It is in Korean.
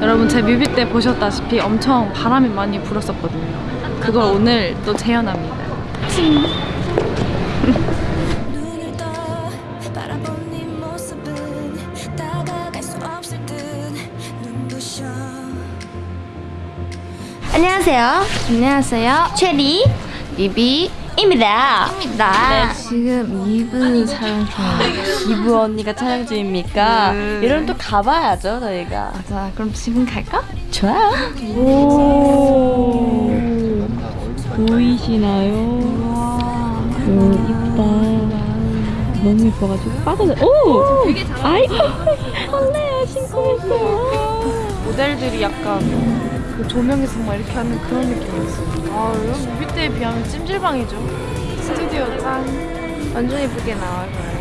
여러분 제 뮤비 때 보셨다시피 엄청 바람이 많이 불었었거든요. 그걸 오늘 또 재현합니다. 안녕하세요. 안녕하세요. 체리 리비 입니다. 입니다. 지금 2부 촬영 중이에요. 2부 언니가 촬영 중입니까? 이러면 또 가봐야죠, 저희가. 자, 그럼 지금 갈까? 좋아요. 오. 보이시나요? 오, 이쁘다. 너무 예뻐가지고 빠져서. 오! 되게 잘 아이, 설레요, 신고했어요. 모델들이 약간 그 조명에서 막 이렇게 하는 그런 느낌이었어요. 아, 이런 뮤비 때에 비하면 찜질방이죠. 스튜디오 짱. 완전 예쁘게 나와요.